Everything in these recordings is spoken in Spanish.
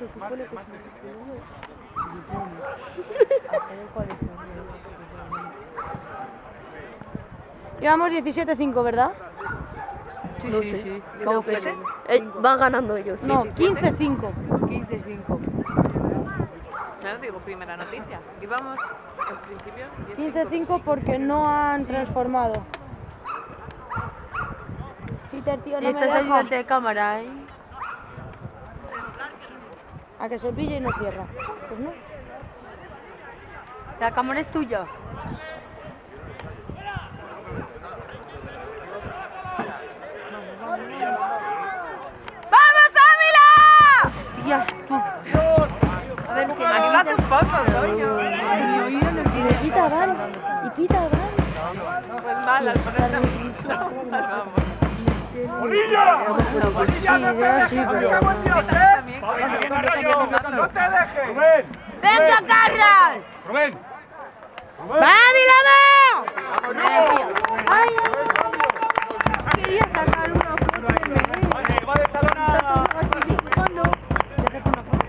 Se supone que se Llevamos 17-5, ¿verdad? Sí, No sí, sé. sí. ¿Cómo que. Eh, van ganando ellos. No, 17. 15-5. 15-5. Claro, digo, primera noticia. Y vamos, al principio, 15-5 porque no han transformado. Peter, tío, Y no me estás ayudante de cámara, ¿eh? A que se pille y no cierra. Pues no. La cámara es tuya. ¡Vamos, Ávila! A ver, que Anímate un poco, coño. Mi oído no Y pita van. Y pita van. Pues mal, al poner Vamos. Sí, ya sí, pero... También, coño, ¡No te dejes! ¡Rubén! ¡Venga, Carlas! ¡Rubén! ¡Ávila va! Ay, ay. Quería sacar una foto de Melén. ¡Vale, va de talona! Dibujando. Le saco una foto.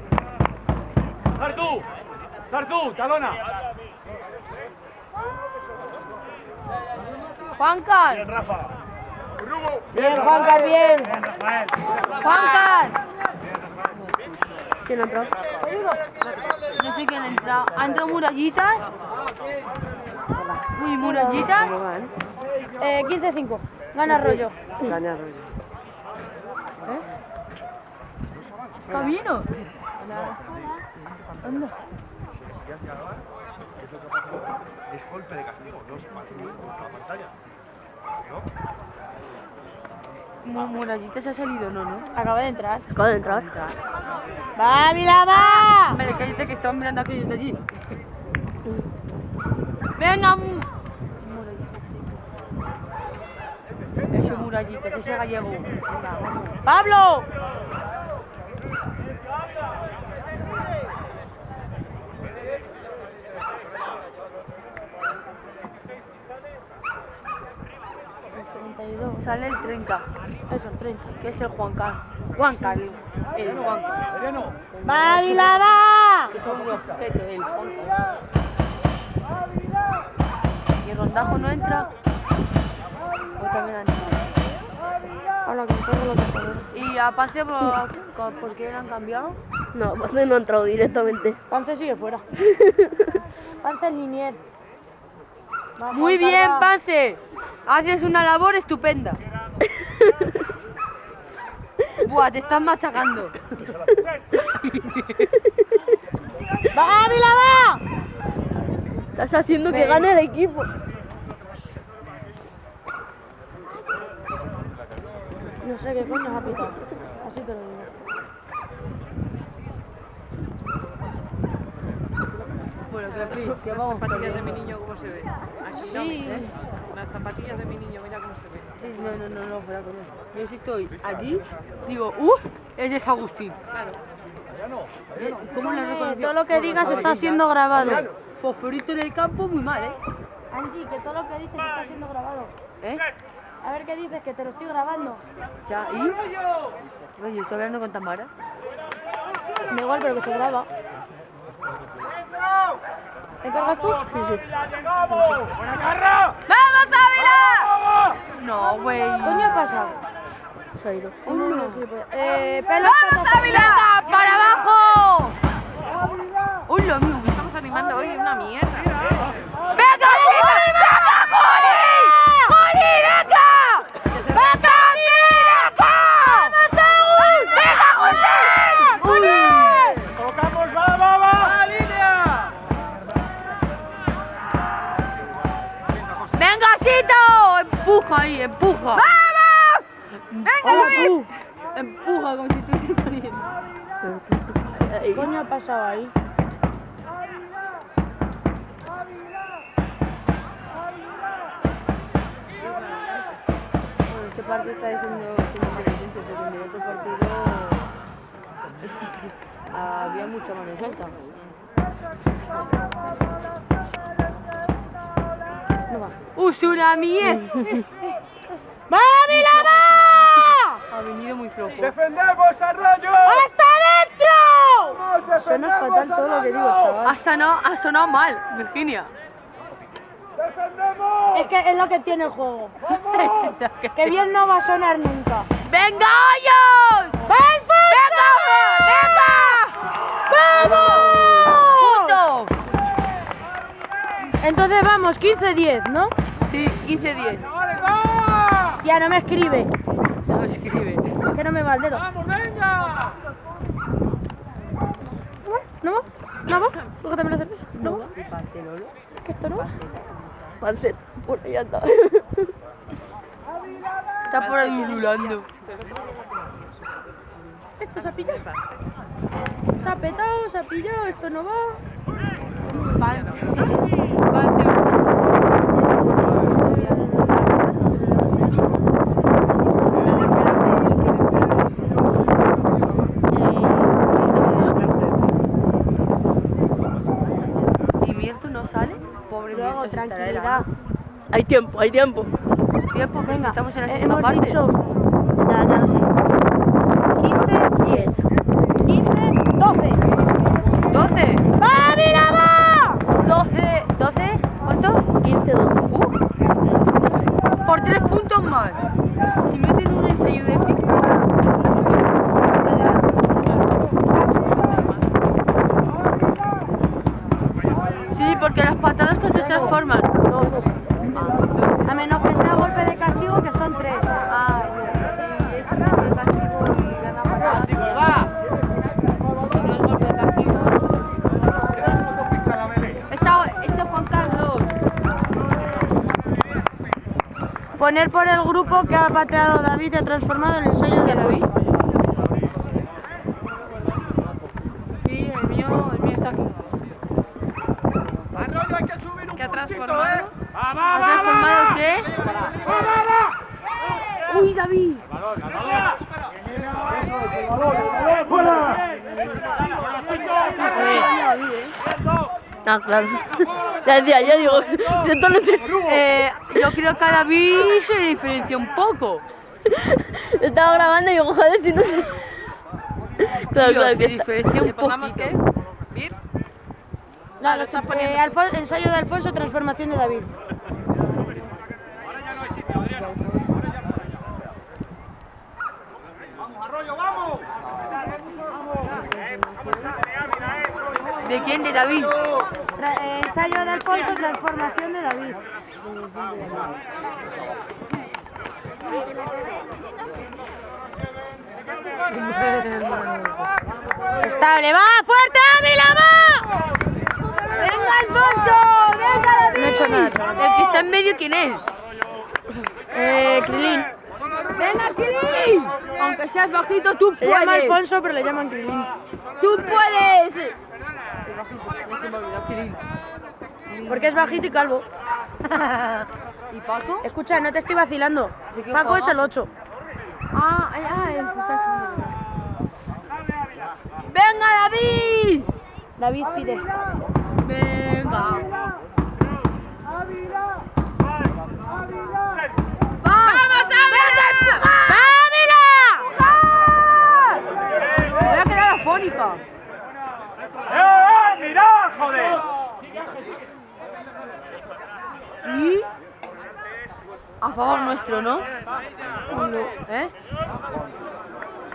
¡Zarzú! ¡Zarzú! ¡Talona! Juancar. Rafa. Bien, Juancar, bien. Juancar. ¿Quién ha entrado? No sé quién ha entrado. ¿Ha entrado Murallitas? Uy, Murallitas. Eh, 15-5. Gana rollo. Gana rollo. Camino. Anda. Es golpe de castigo, no es para la pantalla. Mu- Murallitas ha salido, no, no. Acaba de entrar. Acaba de entrar. ¡Va, Ávila va! Vale, cállate que están mirando a aquellos de allí. Venga, mu Murallitas. Ese Murallitas, ese gallego. Venga, vamos. ¡Pablo! Sale el 30, Eso, 30. que es el Juancar. Juancar, el, el Juancar. Mariano. ¡Va, Ávila va! Que son unos petos, el Juancar. Y Rondajo no entra. O también ha entrado. Ahora que pongo lo que. Y a Pase, ¿por, ¿por qué le han cambiado? No, Pance no ha entrado directamente. Pance sigue fuera. Pance es linier. Muy bien. Pance. Haces una labor estupenda. Buah, te estás machacando. ¡Va, Ávila va! Estás haciendo que gane el equipo. No sé qué coño ha pitado. Así te lo digo. Bueno, que fin, que vamos Las zapatillas de mi niño, ¿cómo se ve? Aquí no, Sí. ¿eh? Las zapatillas de mi niño, mira cómo se ve. Sí, no, no, no, no, fuera con eso. Yo si estoy allí, digo, ¡uh! Es de San Agustín. Claro. Eh, ¿Cómo le reconocido? Todo lo que digas está siendo grabado. Fosforito en el campo, muy mal, ¿eh? Angie, que todo lo que dices está siendo grabado. ¿Eh? A ver qué dices, que te lo estoy grabando. Ya, ¿y? Oye, estoy hablando con Tamara. Da igual, pero que se graba. ¿Te encargas tú? Sí, sí. ¡Buena carra! ¡Vamos, Ávila! No, güey. Coño, ha pasado. Se ha ido. Eh, pelo ¡Vamos, Ávila! ¡Para abajo! ¡Uy, lo mío! Estamos animando hoy una mierda. ¡Venga, Sito! ¡Empuja ahí, empuja! ¡Vamos! ¡Venga, David! Empuja como si estuviera corriendo. ¿Qué coño ha pasado ahí? Bueno, este partido está diciendo pero en el otro partido había mucha mano suelta. ¡Uh, tsunami! eh! ¡Va, Ávila, va! Ha venido muy flojo. ¡Defendemos, Arroyo! ¡Hasta adentro! suena fatal todo lo que digo, chaval. Ha sonado, ha sonado mal, Virginia. Es que es lo que tiene el juego. Que bien no va a sonar nunca. ¡Venga, Hoyos! ¡Venga! ¡Venga! ¡Vamos! ¡Punto! Entonces vamos, 15-10, ¿no? Sí, 15-10. Ya no me escribe. No me escribe. Es que no me va el dedo. ¡Vamos, venga! ¿No va? ¿No va? Sújatame la cerveza. ¿No va? ¿Que esto no va? Pancet, bueno, ya está. Está por ahí ululando. Esto se ha pillado. Se ha petado, se ha pillado, esto no va. Tranquilidad. Hay tiempo, hay tiempo. Tiempo, venga. Estamos en la Eh, segunda hemos parte. dicho. Ya, ya lo sé. 15, 10. 15, 12. 12. ¡Va, mira, va! 12. 12. ¿Cuánto? 15, 12. Uh. Por 3 puntos más. Si meten un ensayo de ficción. Sí, porque las patadas que te transforman. A menos que sea golpe de castigo, que son 3. Ah, sí, es golpe de castigo y gana patadas. Si no es golpe de castigo, Esa, ese Juan Carlos. Poner por el grupo que ha pateado David y ha transformado el ensayo de David. Sí, el mío, el mío está aquí. ¿Qué ha transformado? ¿Ha transformado qué? ¡Uy, David! ¿eh? Ah, claro. Ya decía, yo digo, siento no sé. Eh, yo creo que a David se diferencia un poco. Estaba grabando y digo, joder, si no sé. Claro, claro, se diferencia un ¿Le pongamos poquito. qué? ¿Vir? No, lo está eh, poniendo. Alfon- ensayo de Alfonso, transformación de David. ¿De quién? ¿De David? Tra- eh, ensayo de Alfonso, transformación de David. Estable, va, fuerte, Ávila, va. ¡Venga, Alfonso! ¡Venga, David! No he hecho nada. El que está en medio, ¿quién es? Eh, Krilin. ¡Venga, Kiri! Aunque seas bajito, tú Se puedes. llama Alfonso, pero le llaman Krilin. ¡Tú puedes! Me Kirill. Porque es bajito y calvo. ¿Y Paco? Escucha, no te estoy vacilando. ¿De qué Paco es el 8. Ah, que está. ¡Venga, David! David pide esta. Venga. ¡Vamos, Ávila! ¡Ávila! Voy a quedar afónica. ¿Y? A favor nuestro, ¿no? ¿Eh?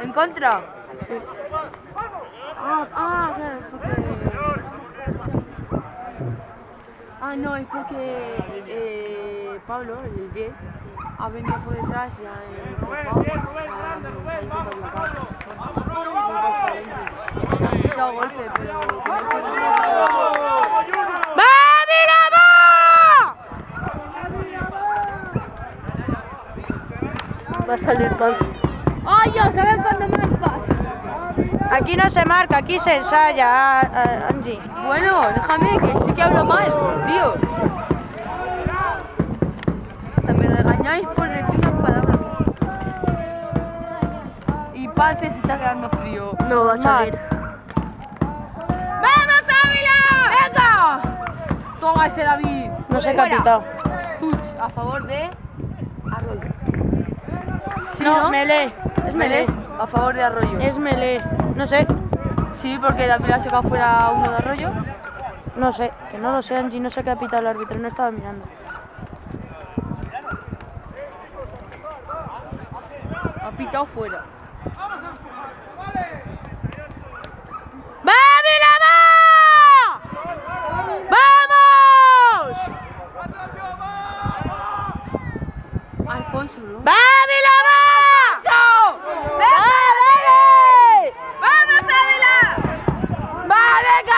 ¿En contra? Ah, ah, claro, porque... Ah, no, es porque eh, Pablo, el 10, ha venido por detrás y ha golpe, pero... ¡Va, Ávila, va! Va a salir pan. ¡Ay, a ver cuándo marcas! Aquí no se marca, aquí se ensaya, a- a- Angie. Bueno, déjame, que sí que hablo mal, tío. Hasta me regañáis por decir unas palabras. Y Pance se está quedando frío. No va a salir. ¡Vamos, Ávila! ¡Venga! Toma ese David. No Fuera. ha. Touch a favor de. Sí, No, ¿no? melee. Es melee. a favor de Arroyo. Es melee. No sé. Sí, porque David ha sacado fuera uno de arroyo. No sé, que no lo sé, Angie, no sé qué ha pitado el árbitro, no estaba mirando. Ha pitado fuera. ¡Vamos! Alfonso, ¿no? ¡Va,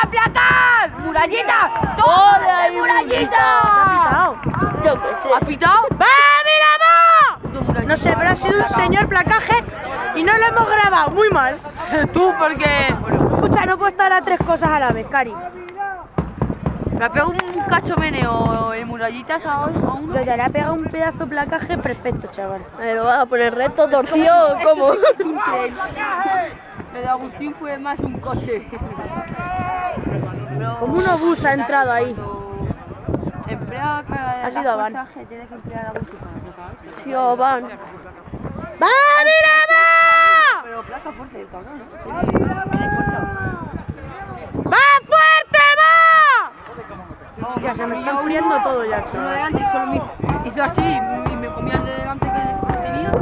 placar! ¡Murallita! ¡Todo murallita! Yo qué sé. ¿Ha pitado? No sé, pero ha sido un señor placaje y no lo hemos grabado. Muy mal. Tú, porque Escucha, no puedo estar a tres cosas a la vez, Cari. me ha pegado un cacho meneo en murallitas a uno. Yo ya le he pegado un pedazo de placaje perfecto, chaval. ¿Me lo vas a poner recto, torcido cómo? Lo de Agustín fue más un coche. Como un obús ha entrado ahí. Emplea Ha sido Avan. que tiene que emplear o van. ¡Va, mira, Pero placa fuerte ¿no? Tiene, tiene fuerza. va! ¡Va fuerte, va! Hostia, se me está enfriando todo ya, Uno me hizo- así y me comía el de delante que tenía.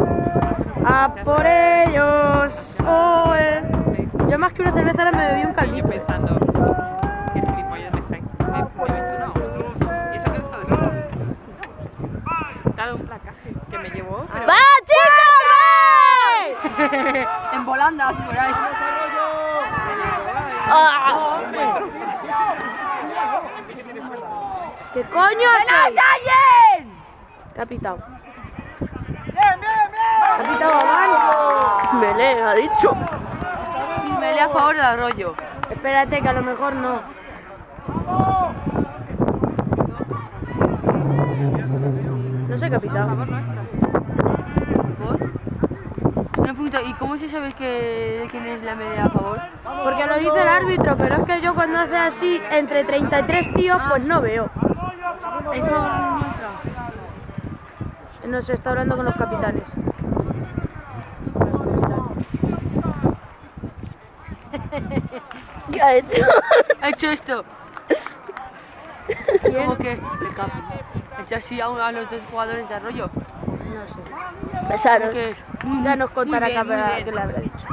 ¡A por ellos! Oh, eh. Yo más que una cerveza ahora me bebí un caldito qué gilipollas me está. Me, me metí una hostia. Y eso que está después. Claro, un placaje que me llevó, pero. ¡Va, chicos! En volandas por ahí. ¡Ah! ¿Qué coño hacéis? ¿Qué ha pitado? ¿Ha pitado Avan? Melé, ha dicho. Sí, me le a favor del arroyo. Espérate, que a lo mejor no. No sé qué ha pitado. ¿Por? Una pregunta, ¿y cómo se sabe que, de quién es la media a favor? Porque lo dice el árbitro, pero es que yo cuando hace así entre 33 tíos, pues no veo. ¿Es favor nuestra? No se está hablando con los capitanes. ¿Qué ha hecho? Ha hecho esto. Como que el capi. Ha hecho así a, a los dos jugadores de arroyo. No sé. Besaros. Que, Ya nos contará bien. qué le habrá dicho.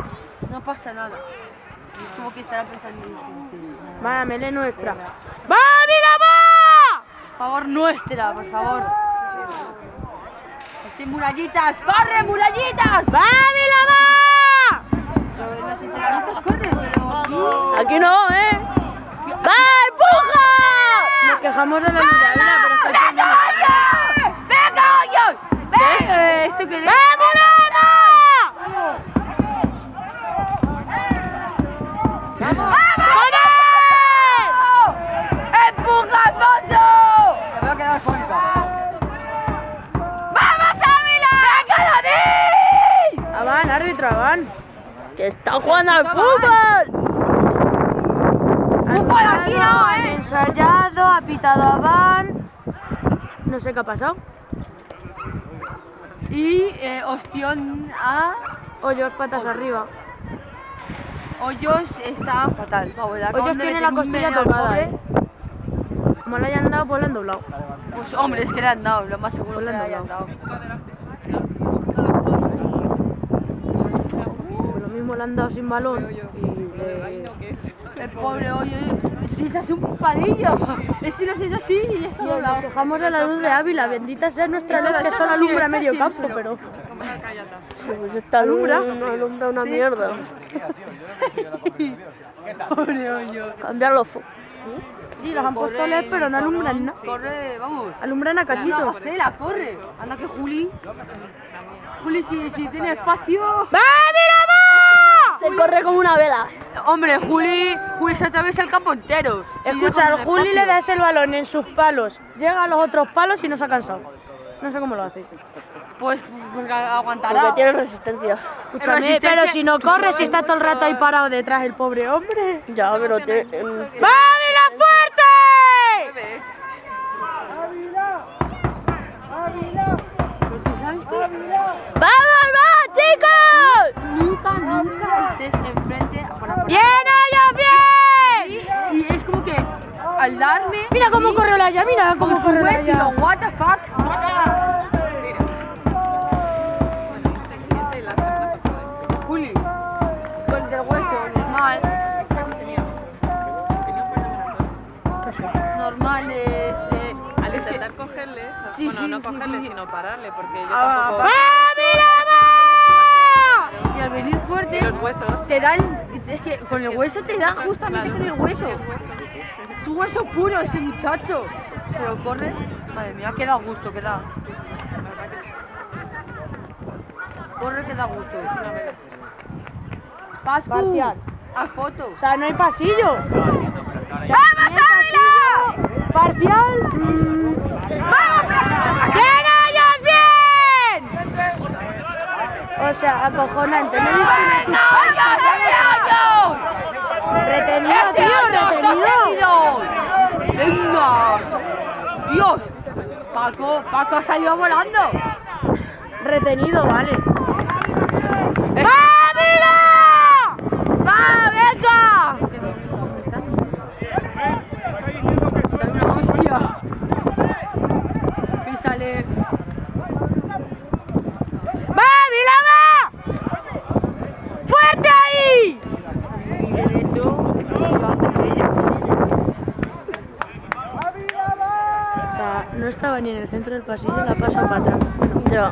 No pasa nada. Es como que estará pensando en Va, Mele nuestra. ¡Va, mira, va! favor nuestra, por favor. Estoy murallitas, corre murallitas. ¡Va, en los entrenamientos corre, pero aquí. Aquí no, ¿eh? ¡Va, empuja! Nos quejamos de la Muralla, pero ¡Venga, hoyos! ¡Venga! ¿Esto que ¡Empuja, Alfonso! Me voy a quedar fónico. ¡Vamos, Ávila! ¡Venga, David! Avan. ¡Que está jugando al fútbol! ¡Fútbol aquí no, Han eh! ensayado, ha pitado Avan. No sé qué ha pasado. Y eh, Ostión a Hoyos, patas arriba. Hoyos está fatal. Vamos, Hoyos tiene la costilla tocada, eh. Como le hayan dado, pues le han doblado. Pues hombre, es que le han dado, lo más seguro Pues que le han hayan dado. Pues lo mismo le han dado sin balón. Y le- El pobre hoyo, si se hace un palillo. Es si lo haces así y ya está Nos doblado. quejamos de la luz de Ávila, bendita sea nuestra luz que solo así, alumbra medio así, campo, pero- Pues esta Alumbra. no alumbra una mierda. Pobre hoyo. Cambiar los focos. sí, los han puesto LED, pero no alumbran nada. Corre, vamos. Alumbran a cachitos. Marcela, corre. Anda que Juli. Juli, si, si tiene espacio. Se corre como una vela. Hombre, Juli, Juli se atraviesa el campo entero. Escucha, al Juli le das el balón en sus palos, llega a los otros palos y no se ha cansado. No sé cómo lo hace. Pues, pues Porque aguantará. tiene resistencia. Escúchame, Resistencia- pero si no corre, si está todo el rato ahí parado detrás el pobre hombre. Ya, pero tiene. em, ¡Ávila fuerte! Porque sabes que ¡Vamos, va, chicos! nunca, nunca estés enfrente para ¡Bien, ellos! Darme. Mira cómo corre la ya, mira cómo corre la ya. lo what the fuck. Juli, con el hueso normal. Normal, eh, eh, Al es que- intentar cogerles, o- Sí, bueno, sí, no sí, cogerles, sí. sino pararle, porque yo Ah, tampoco... pa- ¡Vamos! y al venir fuerte, Y los huesos. te dan. Es que con el hueso te da justamente con el hueso. es hueso. Es un hueso puro ese muchacho. Pero corre. Madre mía, que da gusto, que da. Corre que da gusto. Pascu, Parcial. a foto. O sea, no hay pasillo. ¡Vamos, Ávila! Parcial. ¡Vamos! ¡Bien, ellos, bien! O sea, acojonante. No una Retenido, tío, retenido. ¡Venga! ¡Dios! Paco, Paco ha salido volando. Retenido, vale. ¡Ávila! ¡Va, venga! ¿Dónde está? Está una hostia. Písale. ¡Va, Ávila, va! ¡Fuerte ahí! Y de eso, se va a atropellar. O sea, no estaba ni en el centro del pasillo, la pasa para atrás. Ya,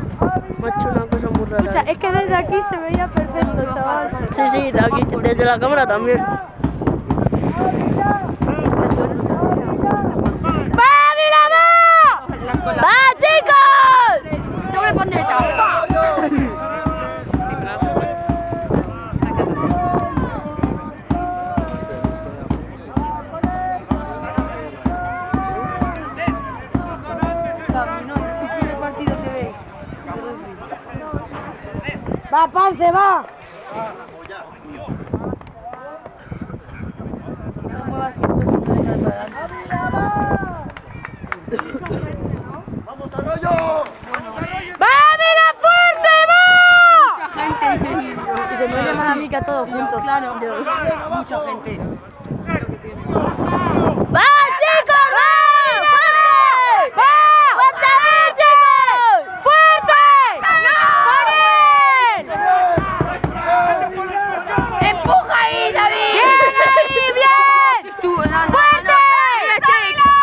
me ha hecho una cosa muy rara. Escucha, es que desde aquí Sí, sí, aquí, desde la cámara también. ¡Va, Ávila, va! La cola. ¡Va, chicos! Doble pandereta. Sí, pero no se puede. Camino, ¿tú qué partido te ves? ¡Va, Pance, va! No muevas que esto se puede ir para adelante. ¡Va, Ávila, fuerte, va! Mucha gente dice. Y se me más a mí que a todos juntos. Claro, mucha gente. ¡Va, chicos! ¡Va! ¡Fuerte! ¡Va! ¡Fuerte ahí, chicos! ¡Fuerte! ¡Empuja ahí, David! ¡Bien ahí, bien! Tú, no, no, ¡Fuerte!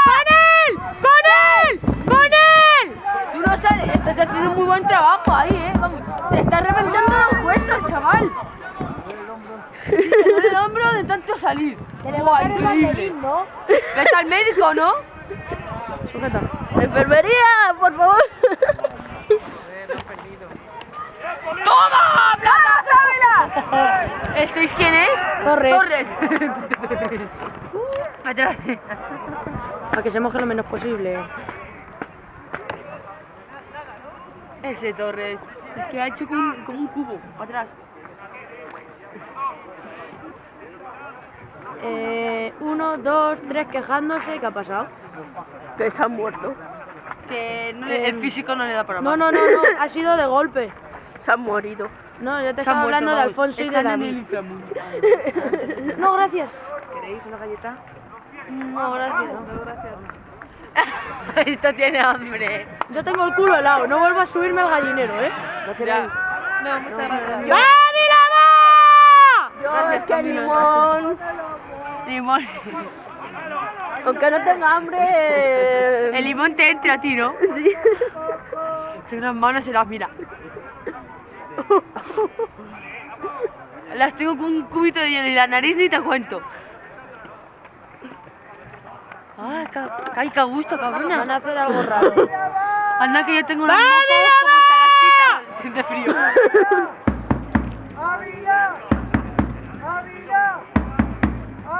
¡Con él! ¡Con él! ¡Con él! Tú no sales, estás haciendo un muy buen trabajo ahí, eh. Vamos, te estás reventando los huesos, chaval. Te duele el hombro de tanto salir. Buah, increíble. ¿no? Vete al médico, ¿no? Sujeta. ¡Enfermería, por favor! ¡Toma! ¡Plaza, Ávila! ¿El 6 quién es? Torres. Torres. Atrás. Para que se moje lo menos posible. Ese Torres. Es que ha hecho como un, como un cubo. Atrás. Eh, uno, dos, tres quejándose. ¿Qué ha pasado? Que se han muerto. Que no le- el Em, físico no le da para No, más. no, no, no. Ha sido de golpe. Se han morido. No, yo te estaba hablando de. Alfonso y de David. No, gracias. ¿Queréis una galleta? No, gracias. No, gracias. Esto tiene hambre. Yo tengo el culo helado. No vuelvo a subirme al gallinero, ¿eh? Ya. No, muchas gracias. ¡Ávila, va! Gracias, que limón. Limón. Aunque no tenga hambre. El limón te entra a ti, ¿no? Sí. Tiene unas manos y las mira. Las tengo con un cubito de hielo y la nariz ni te cuento. Ay, ca- ay, qué gusto, Van a cabrona. hacer algo raro. Anda que yo tengo unos mocos como esta Siente frío.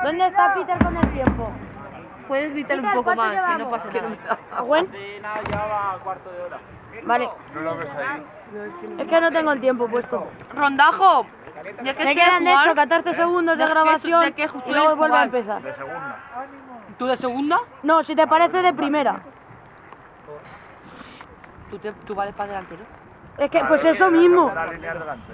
¿Dónde está Peter con el tiempo? Puedes gritar un poco ¿cuánto más, que no pasa nada. ¿Gwen? ya va cuarto de hora. Vale. No lo ves ahí. Es que no tengo el tiempo puesto. Rondajo. ¿De qué Me quedan de jugar? hecho 14 segundos de ¿De qué su- grabación de qué y luego vuelvo a empezar. De segunda. ¿Tú de segunda? No, si te parece de primera. Tú, te, tú vales para delantero. Es que, pues eso mismo. La línea delante.